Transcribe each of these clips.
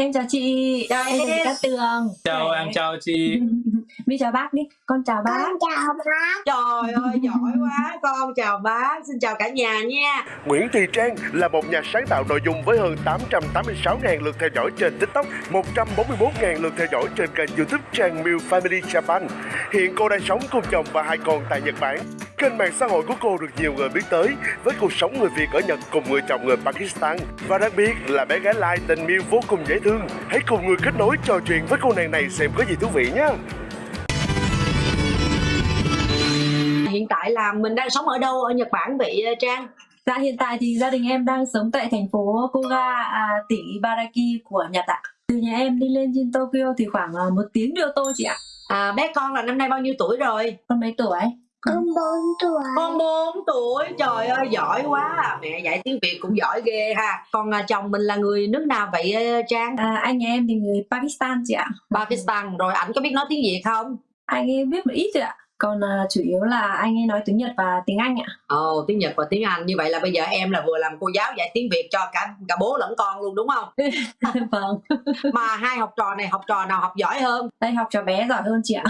Em chào chị. Chào em. chào chị. Cát Tường. chào Khỏe. em chào chị Mi chào bác đi. Con chào bác. Con chào bác. Trời ơi giỏi quá Con chào bác Xin chào cả nhà nha Nguyễn Thị Trang là một nhà sáng tạo nội dung với hơn 886.000 lượt theo dõi trên TikTok, 141.000 lượt theo dõi trên kênh YouTube Trang Miu Family Japan. Hiện cô đang sống cùng chồng và hai con tại Nhật Bản. Kênh mạng xã hội của cô được nhiều người biết tới với cuộc sống người Việt ở Nhật cùng người chồng người Pakistan. Và đặc biệt là bé gái Lai tình Miu vô cùng dễ thương. Hãy cùng người kết nối trò chuyện với cô nàng này xem có gì thú vị nhé. Hiện tại là mình đang sống ở đâu ở Nhật Bản vậy Trang Dạ hiện tại thì gia đình em đang sống tại thành phố Koga, à, tỉnh Ibaraki của Nhật ạ. Từ nhà em đi lên trên Tokyo thì khoảng à, một tiếng đi ô tô chị ạ. à, Bé con là năm nay bao nhiêu tuổi rồi Con mấy tuổi? Con 4 tuổi. Con 4 tuổi? Trời ơi giỏi quá. Mẹ dạy tiếng Việt cũng giỏi ghê ha. Còn à, chồng mình là người nước nào vậy ờ, Trang? À, anh nhà em thì người Pakistan chị ạ. Pakistan. Rồi ảnh có biết nói tiếng Việt không? Anh ấy biết một ít rồi ạ. Còn à, chủ yếu là anh ấy nói tiếng Nhật và tiếng Anh ạ. Ồ tiếng Nhật và tiếng Anh Như vậy là bây giờ em là vừa làm cô giáo dạy tiếng Việt cho cả cả bố lẫn con luôn đúng không vâng. Mà hai học trò này học trò nào học giỏi hơn Đây học trò bé giỏi hơn chị ạ.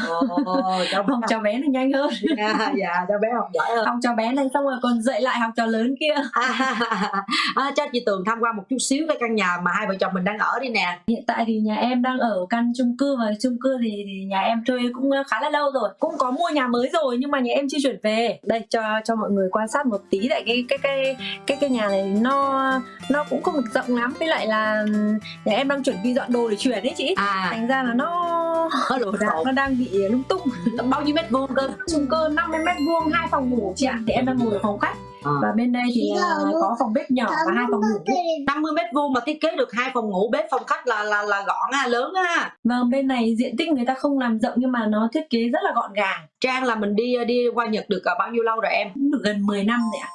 Ồ, cháu Học trò bé thì nhanh hơn. à, dạ cho bé học giỏi hơn Học trò bé này xong rồi còn dạy lại học trò lớn kia. à, à, cho chị Tường tham quan một chút xíu cái căn nhà mà hai vợ chồng mình đang ở đi nè Hiện tại thì nhà em đang ở căn chung cư và chung cư thì, thì nhà em thuê cũng khá là lâu rồi. Cũng có mua nhà mới rồi nhưng mà nhà em chưa chuyển về. Đây cho cho mọi người quan sát một tí tại cái cái cái cái cái nhà này nó nó cũng không được rộng lắm với lại là nhà em đang chuẩn bị dọn đồ để chuyển đấy chị. à Thành ra là nó có lộn dạ, nó đang bị lung tung. bao nhiêu mét vuông cơ chung cư 50 mét vuông hai phòng ngủ chị ạ. Thì em đang ngồi ở phòng khách à. và bên đây thì à, có phòng bếp nhỏ và hai phòng ngủ. 50 mét vuông mà thiết kế được hai phòng ngủ bếp phòng khách là là là gọn ha lớn ha Vâng bên này diện tích người ta không làm rộng nhưng mà nó thiết kế rất là gọn gàng. Trang là mình đi đi qua Nhật được à, bao nhiêu lâu rồi em Cũng được gần 10 năm rồi ạ.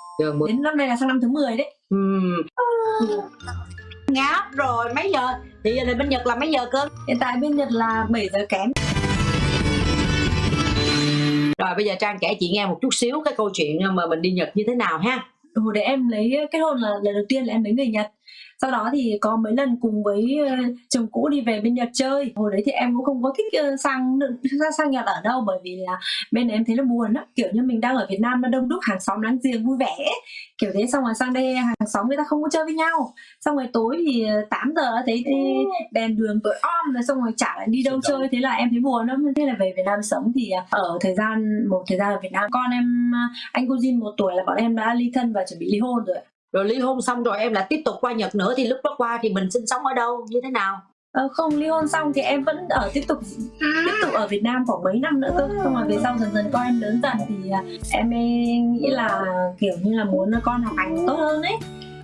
Đến năm nay là sang năm thứ 10 đấy. Ngáp rồi mấy giờ thì giờ bên Nhật là mấy giờ cơ Hiện tại bên Nhật là 7 giờ kém rồi bây giờ Trang kể chị nghe một chút xíu cái câu chuyện ờ, mà mình đi Nhật như thế nào ha Hồi để em lấy ờ, kết hôn là lần đầu tiên là em lấy người Nhật. Sau đó thì có mấy lần cùng với ờ, chồng cũ đi về bên Nhật chơi. Hồi đấy thì em cũng không có thích ờ, sang sang, sang Nhật ở đâu bởi vì là bên này em thấy nó buồn á, kiểu như mình đang ở Việt Nam nó đông đúc hàng xóm láng giềng vui vẻ. Kiểu thế xong rồi sang đây hàng xóm người ta không có chơi với nhau. Xong rồi tối thì ờ, 8 giờ đã thấy đèn đường tối om rồi xong rồi chả lại đi đâu chơi thế là em thấy buồn lắm thế là về Việt Nam sống thì ờ, ở thời gian một thời gian ở Việt Nam con em ờ, anh cô Jin một tuổi là bọn em đã ly thân và chuẩn bị ly hôn rồi. Rồi ly hôn xong rồi em lại tiếp tục qua Nhật nữa thì lúc đó qua thì mình sinh sống ở đâu? Như thế nào? Ờ, không ly hôn xong thì em vẫn ở tiếp tục tiếp tục ở Việt Nam khoảng mấy năm nữa cơ. Xong rồi về sau dần dần con em lớn dần thì à, em nghĩ là kiểu như là muốn con học hành tốt hơn ấy.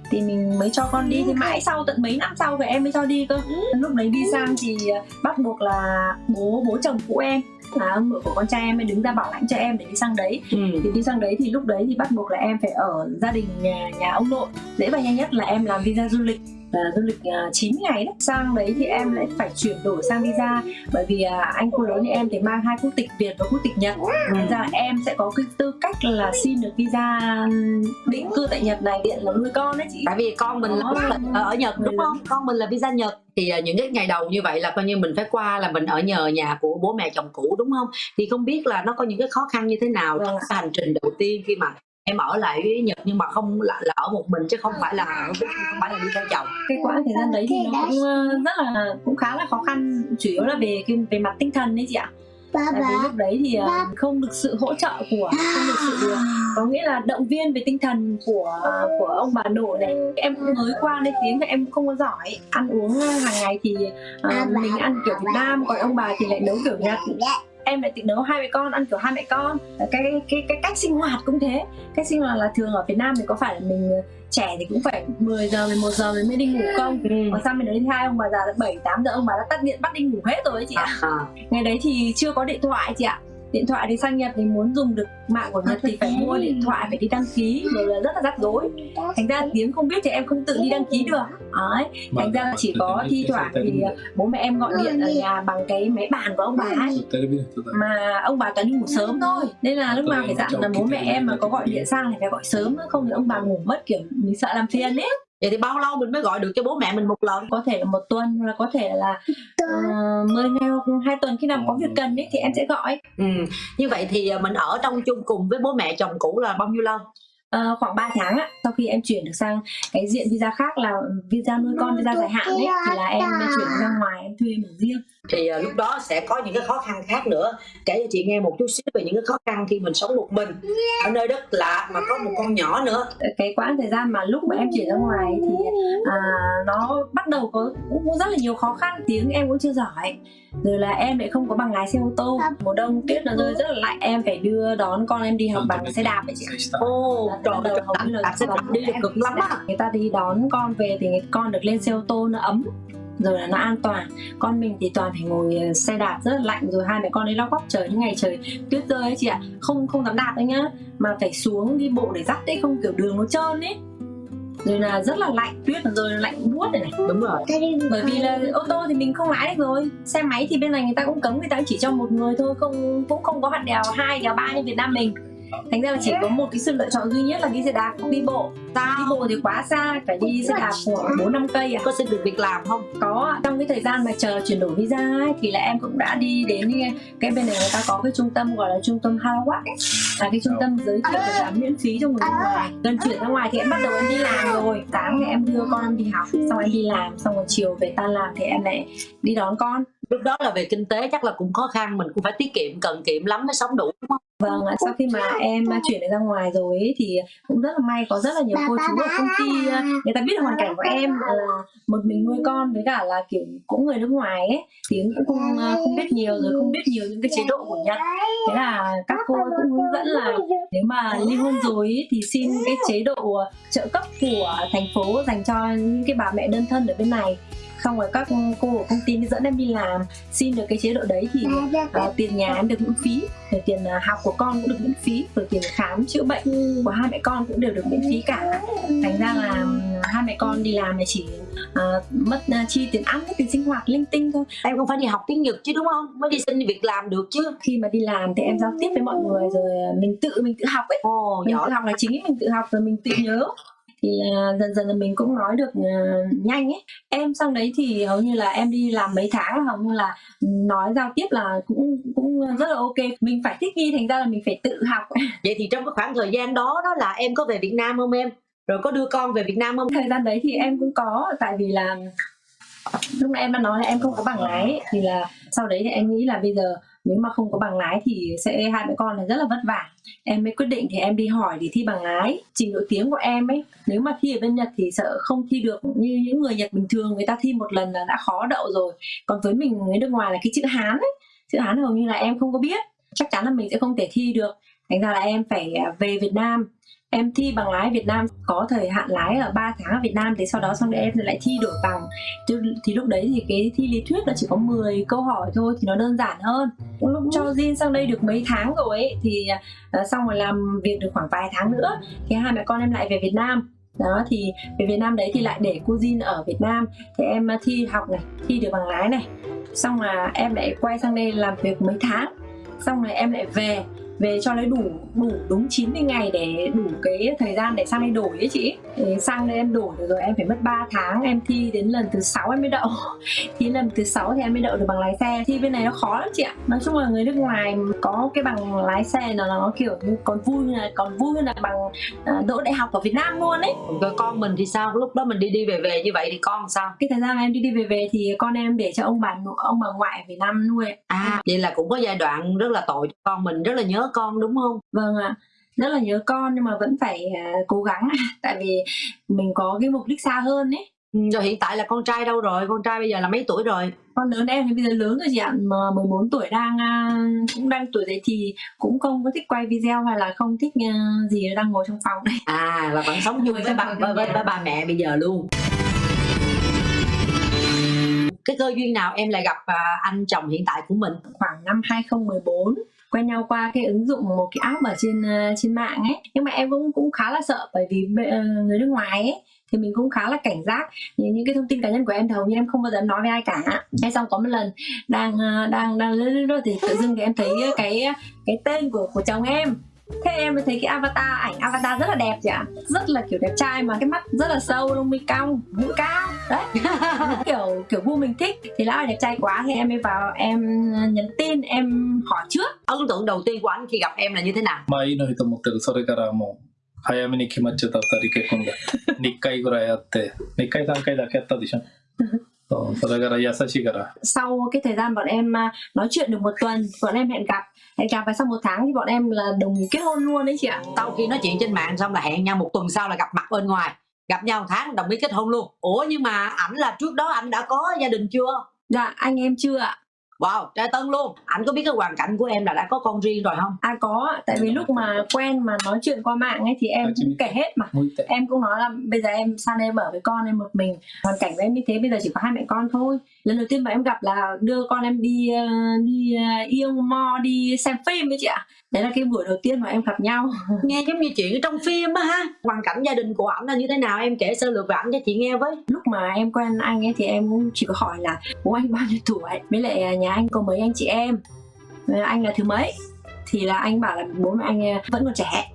Thì mình mới cho con đi. Thì mãi sau tận mấy năm sau về em mới cho đi cơ. Lúc đấy đi sang thì à, bắt buộc là bố bố chồng cũ em là ông nội của con trai em mới đứng ra bảo lãnh cho em để đi sang đấy. Ừ. thì đi sang đấy thì lúc đấy thì bắt buộc là em phải ở gia đình nhà nhà ông nội. Dễ và nhanh nhất là em làm visa du lịch là du lịch uh, 9 ngày đấy. Sang đấy thì em lại phải chuyển đổi sang visa. Bởi vì à, anh cô lớn như em thì mang hai quốc tịch Việt và quốc tịch Nhật. Thành ra là em sẽ có cái tư cách là xin được visa định cư tại Nhật này điện là nuôi con đấy chị. Tại vì con mình là Đó. tịch ở Nhật đúng không? Con mình là visa Nhật. Thì à, những cái ngày đầu như vậy là coi như mình phải qua là mình ở nhờ nhà của bố mẹ chồng cũ đúng không? Thì không biết là nó có những cái khó khăn như thế nào trong Vâng. hành trình đầu tiên khi mà em ở lại với Nhật nhưng mà không là, là ở một mình chứ không phải là không phải là đi theo chồng. Cái quãng thời gian đấy thì nó cũng ờ, rất là cũng khá là khó khăn. Chủ yếu là về cái về mặt tinh thần đấy chị ạ. Ba tại vì lúc đấy thì ờ, không được sự hỗ trợ của không được sự có nghĩa là động viên về tinh thần của của ông bà nội này. Em mới qua đây tiếng thì em không có giỏi. Ăn uống ờ, hàng ngày thì ờ, mình ăn kiểu Việt Nam còn ông bà thì lại nấu kiểu Nhật em lại tự nấu hai mẹ con ăn kiểu hai mẹ con. Cái cái cái, cách sinh hoạt cũng thế. Cách sinh hoạt là thường ở Việt Nam thì có phải là mình ờ, trẻ thì cũng phải 10 giờ 11 giờ mình mới đi ngủ không? Còn sang bên đấy hai ông bà già là 7 8 giờ ông bà đã tắt điện bắt đi ngủ hết rồi ấy chị ạ. À, ngày đấy thì chưa có điện thoại chị ạ điện thoại thì sang Nhật thì muốn dùng được mạng của Nhật thì phải mua điện thoại phải đi đăng ký rồi là rất là rắc rối. Thành ra tiếng không biết thì em không tự đi đăng ký được. Đấy thành ra chỉ có thi thoảng thì bố mẹ em gọi điện ở nhà bằng cái máy bàn của ông bà ấy. mà ông bà toàn đi ngủ sớm thôi. Nên là lúc nào phải dặn là bố mẹ em mà có gọi điện sang thì phải gọi sớm không thì ông bà ngủ mất kiểu mình sợ làm phiền ấy vậy thì bao lâu mình mới gọi được cho bố mẹ mình một lần? Có thể là một tuần hoặc là có thể là uh, 10 ngày hoặc hai tuần. Khi nào có việc cần ấy thì em sẽ gọi. Ừ. như vậy thì à, mình ở trong chung cùng với bố mẹ chồng cũ là bao nhiêu lâu? Uh, khoảng 3 tháng á, sau khi em chuyển được sang cái diện visa khác là visa nuôi con visa dài hạn ấy thì là em chuyển ra ngoài em thuê một riêng thì uh, lúc đó sẽ có những cái khó khăn khác nữa. Kể cho chị nghe một chút xíu về những cái khó khăn khi mình sống một mình ở nơi đất lạ mà có một con nhỏ nữa. Cái quãng thời gian mà lúc mà em chuyển ra ngoài thì à, nó bắt đầu có cũng rất là nhiều khó khăn. Tiếng em cũng chưa giỏi rồi là em lại không có bằng lái xe ô tô. Mùa đông tuyết nó rơi rất là lạnh em phải đưa đón con em đi học bằng xe đạp vậy chị ô trời ơi là xe đạp đi được cực lắm á. Người ta đi đón con về thì con được lên xe ô tô nó ấm rồi là nó an toàn. Con mình thì toàn phải ngồi ờ, xe đạp rất là lạnh rồi hai mẹ con ấy lau góc trời những ngày trời tuyết rơi ấy chị ạ. Không không dám đạp đấy nhá. Mà phải xuống đi bộ để dắt đấy không kiểu đường nó trơn ấy. Rồi là rất là lạnh tuyết nó rơi lạnh buốt này, này. Đúng rồi. Bởi vì là ô tô thì mình không lái được rồi. Xe máy thì bên này người ta cũng cấm người ta chỉ cho một người thôi không cũng không có hạn đèo hai đèo ba như việt nam mình thành ra là chỉ có một cái sự lựa chọn duy nhất là đi xe đạp đi bộ. Sao? đi bộ thì quá xa phải đi xe đạp khoảng bốn năm cây à? Có xin được việc làm không? Có trong cái thời gian mà chờ chuyển đổi visa ấy, thì là em cũng đã đi đến cái bên này người ta có cái trung tâm gọi là trung tâm Halawatt là cái trung tâm giới thiệu việc làm miễn phí cho người nước ngoài. Gần chuyển ra ngoài thì em bắt đầu em đi làm rồi. Sáng thì em đưa con em đi học xong em đi làm xong rồi chiều về tan làm thì em lại đi đón con lúc đó là về kinh tế chắc là cũng khó khăn mình cũng phải tiết kiệm cần kiệm lắm mới sống đủ đúng không? Vâng, sau khi mà em chuyển ra ngoài rồi ấy, thì cũng rất là may có rất là nhiều cô chú ở công ty ờ, người ta biết hoàn cảnh của em là một mình nuôi con với cả là kiểu cũng người nước ngoài ấy thì cũng không ờ, không biết nhiều rồi không biết nhiều những cái chế độ của Nhật. Thế là các cô cũng hướng dẫn là nếu mà ly hôn rồi ấy, thì xin cái chế độ trợ cấp của thành phố dành cho những cái bà mẹ đơn thân ở bên này xong rồi các cô ở công ty dẫn em đi làm xin được cái chế độ đấy thì uh, tiền nhà em được miễn phí rồi tiền uh, học của con cũng được miễn phí rồi tiền khám chữa bệnh của hai mẹ con cũng đều được miễn phí cả. Thành ra là hai mẹ con đi làm thì chỉ uh, mất uh, chi tiền ăn tiền sinh hoạt linh tinh thôi. Em không phải đi học tiếng nhật chứ đúng không? Mới đi xin việc làm được chứ. Khi mà đi làm thì em giao tiếp với mọi người rồi mình tự mình tự học ấy. Ồ, mình giỏi. tự học là chính mình tự học rồi mình tự nhớ thì uh, dần dần là mình cũng nói được uh, nhanh ấy. Em sang đấy thì hầu như là em đi làm mấy tháng hầu như là nói giao tiếp là cũng cũng rất là ok. Mình phải thích nghi thành ra là mình phải tự học. Vậy thì trong cái khoảng thời gian đó đó là em có về Việt Nam không em? Rồi có đưa con về Việt Nam không? Thời gian đấy thì em cũng có tại vì là lúc nãy em đã nói là em không có bằng lái thì là sau đấy thì em nghĩ là bây giờ nếu mà không có bằng lái thì sẽ, hai mẹ con là rất là vất vả. Em mới quyết định thì em đi hỏi để thi bằng lái. Trình độ tiếng của em ấy, nếu mà thi ở bên Nhật thì sợ không thi được như những người Nhật bình thường, người ta thi một lần là đã khó đậu rồi. Còn với mình người nước ngoài là cái chữ Hán ấy, chữ Hán hầu như là em không có biết. Chắc chắn là mình sẽ không thể thi được. Thành ra là em phải à, về Việt Nam em thi bằng lái Việt Nam có thời hạn lái ở 3 tháng ở Việt Nam thì sau đó xong rồi em lại thi đổi bằng. Thì, thì lúc đấy thì cái thi lý thuyết nó chỉ có 10 câu hỏi thôi thì nó đơn giản hơn. Lúc cho Jin sang đây được mấy tháng rồi ấy thì uh, xong rồi làm việc được khoảng vài tháng nữa thì hai mẹ con em lại về Việt Nam. Đó thì về Việt Nam đấy thì lại để cô Jin ở Việt Nam. Thì em thi học này thi được bằng lái này. Xong là em lại quay sang đây làm việc mấy tháng. Xong rồi em lại về về cho nó đủ đủ đúng 90 ngày để đủ cái thời gian để sang đây đổi ấy chị. Để sang đây em đổi được rồi em phải mất 3 tháng em thi đến lần thứ sáu em mới đậu. Thi lần thứ sáu thì em mới đậu được bằng lái xe. Thi bên này nó khó lắm chị ạ. Nói chung là người nước ngoài có cái bằng lái xe nó nó kiểu như còn vui là còn vui hơn là bằng uh, đỗ đại học ở Việt Nam luôn ấy. Rồi con mình thì sao? Lúc đó mình đi đi về về như vậy thì con sao? Cái thời gian em đi đi về về thì con em để cho ông bà ông bà ngoại ở Việt Nam nuôi à vậy là cũng có giai đoạn rất là tội con mình rất là nhớ con đúng không? Vâng ạ. Rất là nhớ con nhưng mà vẫn phải uh, cố gắng. Tại vì mình có cái mục đích xa hơn ấy. Ừ, rồi hiện tại là con trai đâu rồi? Con trai bây giờ là mấy tuổi rồi? Con lớn em thì bây giờ lớn rồi chị ạ. Mà 14 tuổi đang uh, cũng đang tuổi dậy thì cũng không có thích quay video hay là không thích uh, gì đang ngồi trong phòng này à là vẫn sống chung với bà với, với, với bà mẹ bây giờ luôn. Cái cơ duyên nào em lại gặp anh chồng hiện tại của mình? Khoảng năm 2014 quen nhau qua cái ứng dụng một cái app ở trên uh, trên mạng ấy. Nhưng mà em cũng cũng khá là sợ bởi vì uh, người nước ngoài ấy thì mình cũng khá là cảnh giác. Những, những cái thông tin cá nhân của em thì hầu như em không bao giờ nói với ai cả. Hay xong có một lần đang ờ, đang đang lướt thì tự dưng thì em thấy cái cái tên của của chồng em thế em mới thấy cái avatar ảnh avatar rất là đẹp chị ạ rất là kiểu đẹp trai mà cái mắt rất là sâu lông mi cong mũi cao đấy kiểu kiểu gu mình thích thì lão là đẹp trai quá thì em mới vào em nhắn tin em hỏi trước ấn tượng đầu tiên của anh khi gặp em là như thế nào まあいいのにと思ってるそれからもう早めに決まっちゃった2人結婚が2回ぐらいやって2回3回だけやったでしょそうそれから優しいから sau cái thời gian bọn em à, nói chuyện được một tuần bọn em hẹn gặp hẹn chào phải sau một tháng thì bọn em là đồng kết hôn luôn đấy chị ạ sau khi nói chuyện trên mạng xong là hẹn nhau một tuần sau là gặp mặt bên ngoài gặp nhau một tháng đồng ý kết hôn luôn ủa nhưng mà ảnh là trước đó anh đã có gia đình chưa dạ anh em chưa ạ Wow, trai tân luôn. Anh có biết cái hoàn cảnh của em là đã có con riêng rồi không? À có, tại vì lúc mà quen mà nói chuyện qua mạng ấy thì em cũng kể hết mà. Em cũng nói là bây giờ em sang đây em ở với con em một mình, hoàn cảnh của em như thế bây giờ chỉ có hai mẹ con thôi lần đầu tiên mà em gặp là đưa con em đi ờ, đi ờ, yêu mo đi xem phim với chị ạ. Đấy là cái buổi đầu tiên mà em gặp nhau. Nghe giống như chuyện trong phim á ha. Hoàn cảnh gia đình của ảnh là như thế nào? Em kể sơ lược về ảnh cho chị nghe với. Lúc mà em quen anh ấy thì em cũng chỉ có hỏi là bố anh bao nhiêu tuổi? Với lại à, nhà anh có mấy anh chị em? Anh là thứ mấy thì là anh bảo là bố mẹ anh à, vẫn còn trẻ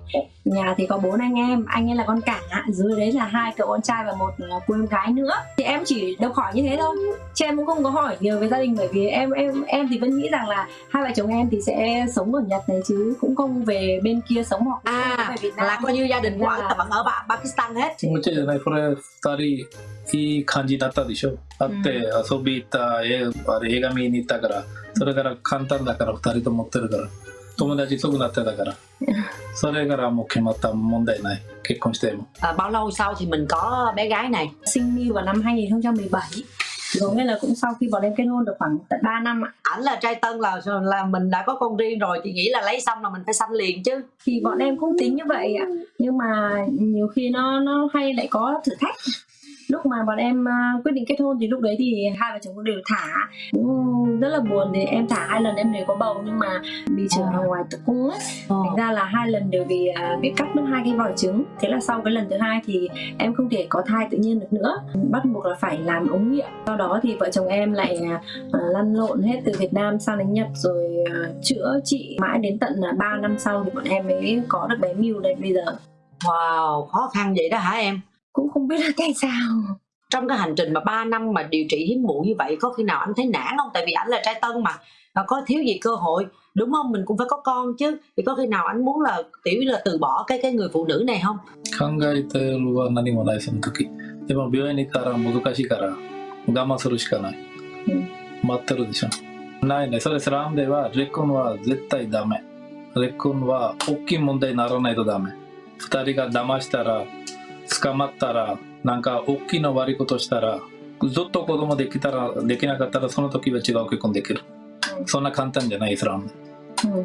nhà thì có bốn anh em anh ấy là con cả dưới đấy là hai cậu con trai và một là cô em gái nữa thì em chỉ đọc hỏi như thế thôi chứ em cũng không có hỏi nhiều về gia đình bởi vì em em em thì vẫn nghĩ rằng là hai vợ chồng em thì sẽ sống ở nhật này chứ cũng không về bên kia sống hoặc à về Việt Nam là coi như gia đình của ảnh Dạ. là vẫn ở Ba- Pakistan hết 気持ちじゃないこれ2人いい感じだったでしょ会って遊び行った映画あれ映画見に行ったからそれから簡単だから2人とも持ってるから 友達すぐなってたからそれからもう決まった問題ない結婚しても à, bao lâu sau thì mình có bé gái này sinh Miu vào năm 2017 có nghĩa là cũng sau khi bọn em kết hôn được khoảng tận 3 năm ạ ảnh là trai tân là là mình đã có con riêng rồi thì nghĩ là lấy xong là mình phải sanh liền chứ thì bọn em cũng tính như vậy ạ nhưng mà nhiều khi nó nó hay lại có thử thách lúc mà bọn em à, quyết định kết hôn thì lúc đấy thì hai vợ chồng cũng đều thả. Cũng rất là buồn thì em thả hai lần em đều có bầu nhưng mà bị trở vào ngoài tử cung ấy. Thành ra là hai lần đều bị à, bị cắt mất hai cái vòi trứng. Thế là sau cái lần thứ hai thì em không thể có thai tự nhiên được nữa. Bắt buộc là phải làm ống nghiệm. Sau đó thì vợ chồng em lại lăn lộn hết từ Việt Nam sang đến Nhật rồi chữa trị mãi đến tận là 3 năm sau thì bọn em mới có được bé Miu đây bây giờ. Wow khó khăn vậy đó hả em cũng không biết là tại sao trong cái hành trình mà 3 năm mà điều trị hiếm muộn như vậy có khi nào anh thấy nản không tại vì ảnh là trai tân mà và có thiếu gì cơ hội đúng không mình cũng phải có con chứ thì có khi nào anh muốn là tiểu như là từ bỏ cái cái người phụ nữ này không 考えてるは何もないその時でも病院に行ったら難しいから我慢するしかない、うん待ってるでしょないねそれスラムでは離婚は絶対ダメ離婚は大きい問題にならないとダメ二人が騙したら 捕まったらなんか大きいの悪いことしたらずっと子供できたらできなかったらその時は違う結婚できる、うん。そんな簡単じゃないイスラ.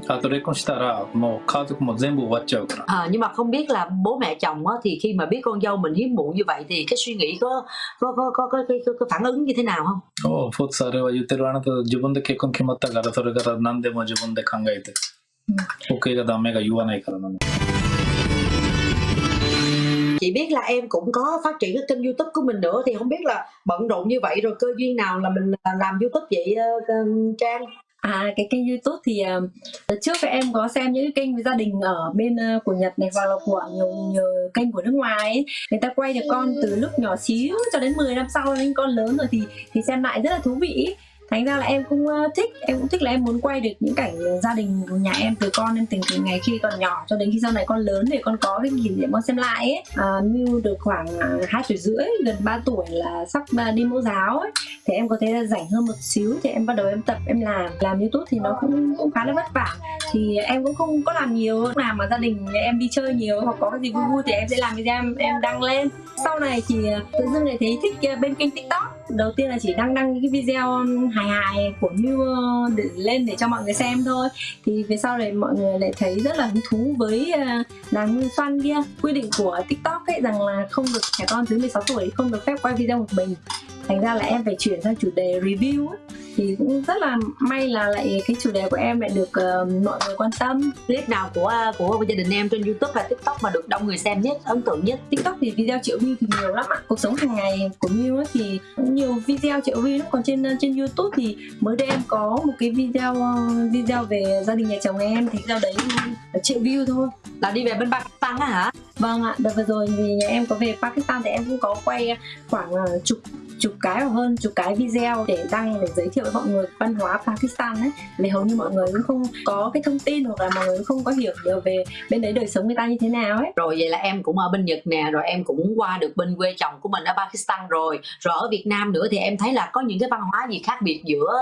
あと離婚したらもう家族も全部終わっちゃうから。à, nhưng mà không biết là bố mẹ chồng á, thì khi mà biết con dâu mình hiếm muộn như vậy thì cái suy nghĩ có có có có, có, có, có, có phản ứng như thế nào không? おうフォーツあれは言ってるあなた自分で結婚決まったからそれから何でも自分で考えて、OK がダメが言わないからな chị biết là em cũng có phát triển cái kênh youtube của mình nữa thì không biết là bận rộn như vậy rồi cơ duyên nào là mình à, làm youtube vậy uh, trang À cái kênh YouTube thì uh, trước thì em có xem những cái kênh với gia đình ở bên uh, của Nhật này hoặc là của nhiều nhiều kênh của nước ngoài ấy. Người ta quay được con từ lúc nhỏ xíu cho đến 10 năm sau đến con lớn rồi thì thì xem lại rất là thú vị. Thành ra là em cũng ờ, thích, em cũng thích là em muốn quay được những cảnh gia đình của nhà em từ con em tình từ ngày khi còn nhỏ cho đến khi sau này con lớn thì con có cái kỷ niệm con xem lại ấy. Ờ, à, Miu được khoảng à, hai tuổi rưỡi, gần 3 tuổi là sắp ờ, đi mẫu giáo ấy thì em có thể là rảnh hơn một xíu thì em bắt đầu em tập em làm. Làm youtube thì nó cũng cũng khá là vất vả. Thì em cũng không có làm nhiều lúc nào mà gia đình nhà em đi chơi nhiều hoặc có cái gì vui vui thì em sẽ làm video em, em đăng lên. Sau này thì tự dưng lại thấy thích bên kênh tiktok đầu tiên là chỉ đăng đăng những cái video hài hài của Miu để lên để cho mọi người xem thôi. Thì về sau này mọi người lại thấy rất là hứng thú với ờ, nàng Miu Xoăn kia. Quy định của tiktok ấy rằng là không được, trẻ con dưới 16 tuổi không được phép quay video một mình. Thành ra là em phải chuyển sang chủ đề review. ấy thì cũng rất là may là lại cái chủ đề của em lại được uh, mọi người quan tâm. Clip nào của của gia đình em trên youtube và tiktok mà được đông người xem nhất ấn tượng nhất? Tiktok thì video triệu view thì nhiều lắm ạ. Cuộc sống hàng ngày của Miu thì nhiều video triệu view lắm. Còn trên trên youtube thì mới đây em có một cái video video về gia đình nhà chồng em. Thì video đấy triệu view thôi. Là đi về bên Pakistan á hả? Vâng ạ. Đợt vừa rồi thì nhà em có về Pakistan thì em cũng có quay khoảng chục chục cái hoặc hơn chục cái video để đăng để giới thiệu với mọi người văn hóa Pakistan ấy. Vì hầu như mọi người cũng không có cái thông tin hoặc là mọi người cũng không có hiểu nhiều về bên đấy đời sống người ta như thế nào ấy. Rồi vậy là em cũng ở bên Nhật nè rồi em cũng qua được bên quê chồng của mình ở Pakistan rồi. Rồi ở Việt Nam nữa thì em thấy là có những cái văn hóa gì khác biệt giữa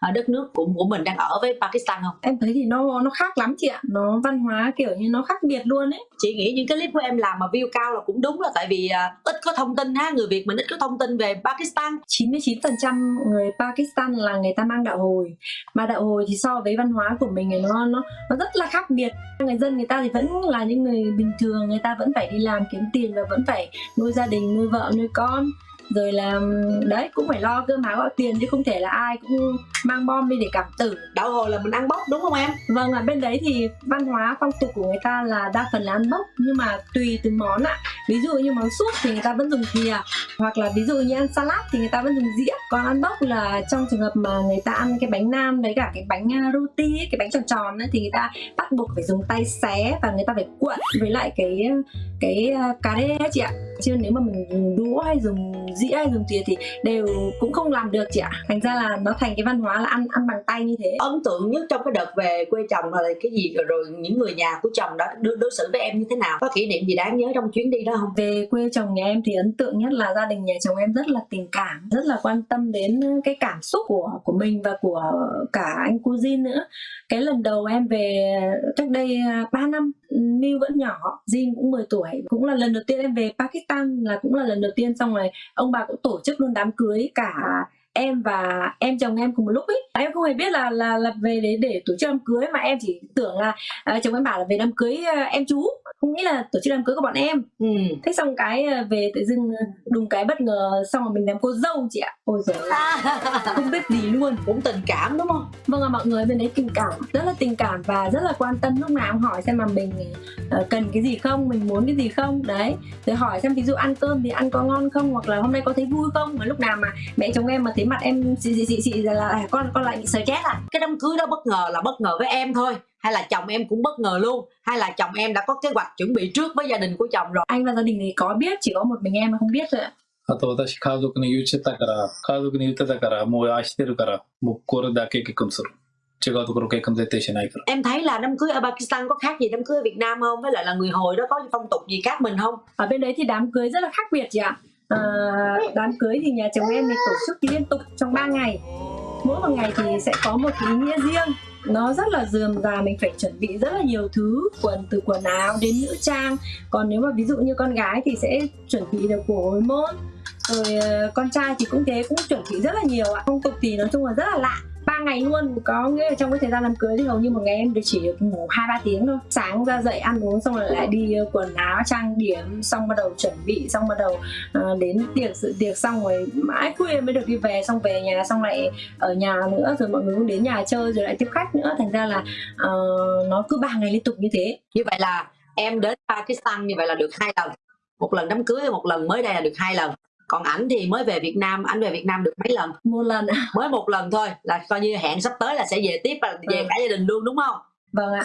ờ, đất nước của của mình đang ở với Pakistan không? Em thấy thì nó nó khác lắm chị ạ. Nó văn hóa kiểu như nó khác biệt luôn ấy. Chị nghĩ những cái clip của em làm mà view cao là cũng đúng là tại vì uh, ít có thông tin ha. Người Việt mình ít có thông tin về Pakistan 99% người Pakistan là người ta mang đạo hồi. Mà đạo hồi thì so với văn hóa của mình thì nó nó nó rất là khác biệt. Người dân người ta thì vẫn là những người bình thường, người ta vẫn phải đi làm kiếm tiền và vẫn phải nuôi gia đình, nuôi vợ, nuôi con rồi là đấy cũng phải lo cơm áo gạo tiền chứ không thể là ai cũng mang bom đi để cảm tử. Đạo hồi là mình ăn bốc đúng không em? Vâng ở bên đấy thì văn hóa phong tục của người ta là đa phần là ăn bốc nhưng mà tùy từng món ạ. Ví dụ như món súp thì người ta vẫn dùng thìa hoặc là ví dụ như ăn salad thì người ta vẫn dùng dĩa. Còn ăn bốc là trong trường hợp mà người ta ăn cái bánh nam với cả cái bánh à, roti cái bánh tròn tròn ấy, thì người ta bắt buộc phải dùng tay xé và người ta phải cuộn với lại cái cái à, cà rê chị ạ chứ nếu mà mình đũa hay dùng dĩa hay dùng thìa thì đều cũng không làm được chị ạ. Thành ra là nó thành cái văn hóa là ăn ăn bằng tay như thế. Ấn tượng nhất trong cái đợt về quê chồng là cái gì? Rồi, rồi những người nhà của chồng đó đối, đối xử với em như thế nào? Có kỷ niệm gì đáng nhớ trong chuyến đi đó không? Về quê chồng nhà em thì ấn tượng nhất là gia đình nhà chồng em rất là tình cảm rất là quan tâm đến cái cảm xúc của của mình và của cả anh cô Jin nữa. Cái lần đầu em về cách đây 3 năm Miu vẫn nhỏ Jin cũng 10 tuổi. Cũng là lần đầu tiên em về Pakistan là cũng là lần đầu tiên xong rồi ông bà cũng tổ chức luôn đám cưới cả em và em chồng em cùng một lúc ấy em không hề biết là là là về để để tổ chức đám cưới mà em chỉ tưởng là uh, chồng em bảo là về đám cưới uh, em chú. Không nghĩ là tổ chức đám cưới của bọn em. Ừ. thế xong cái uh, về tự dưng đùng cái bất ngờ xong rồi mình làm cô dâu chị ạ. Ôi giời không biết gì luôn. Cũng tình cảm đúng không? Vâng ạ mọi người bên đấy tình cảm rất là tình cảm và rất là quan tâm. Lúc nào cũng hỏi xem mà mình cần cái gì không mình muốn cái gì không. Đấy rồi hỏi xem ví dụ ăn cơm thì ăn có ngon không hoặc là hôm nay có thấy vui không. Mà lúc nào mà mẹ chồng em mà thấy mặt em xị xị xị là à, con con lại bị stress à cái đám cưới đó bất ngờ là bất ngờ với em thôi hay là chồng em cũng bất ngờ luôn hay là chồng em đã có kế hoạch chuẩn bị trước với gia đình của chồng rồi anh và gia đình thì có biết chỉ có một mình em mà không biết thôi ạ あと私家族に言ってたから、家族に言ってたから、もう愛してるから、もうこれだけ結婚する。違うところ結婚絶対しないから。 em thấy là đám cưới ở Pakistan có khác gì đám cưới ở Việt Nam không với lại là người hồi đó có phong tục gì khác mình không ở bên đấy thì đám cưới rất là khác biệt chị ạ à, đám cưới thì nhà chồng em thì tổ chức liên tục trong 3 ngày mỗi một ngày thì sẽ có một ý nghĩa riêng. Nó rất là dườm già mình phải chuẩn bị rất là nhiều thứ, quần, từ quần áo đến nữ trang. Còn nếu mà ví dụ như con gái thì sẽ chuẩn bị được của hồi môn. Rồi ờ, con trai thì cũng thế, cũng chuẩn bị rất là nhiều ạ. Phong tục thì nói chung là rất là lạ ngày luôn. Có nghĩa là trong cái thời gian đám cưới thì hầu như một ngày em được chỉ được ngủ hai ba tiếng thôi. Sáng ra dậy ăn uống xong rồi lại đi ờ, quần áo trang điểm xong bắt đầu chuẩn bị xong bắt đầu uh, đến tiệc sự tiệc xong rồi mãi khuya mới được đi về xong về nhà xong lại ở nhà nữa rồi mọi người cũng đến nhà chơi rồi lại tiếp khách nữa. Thành ra là uh, nó cứ ba ngày liên tục như thế. Như vậy là em đến Pakistan như vậy là được hai lần. Một lần đám cưới một lần mới đây là được hai lần còn ảnh thì mới về Việt Nam ảnh về Việt Nam được mấy lần? Một lần mới một lần thôi là coi như hẹn sắp tới là sẽ về tiếp và về Vâng. cả gia đình luôn đúng không? Vâng ạ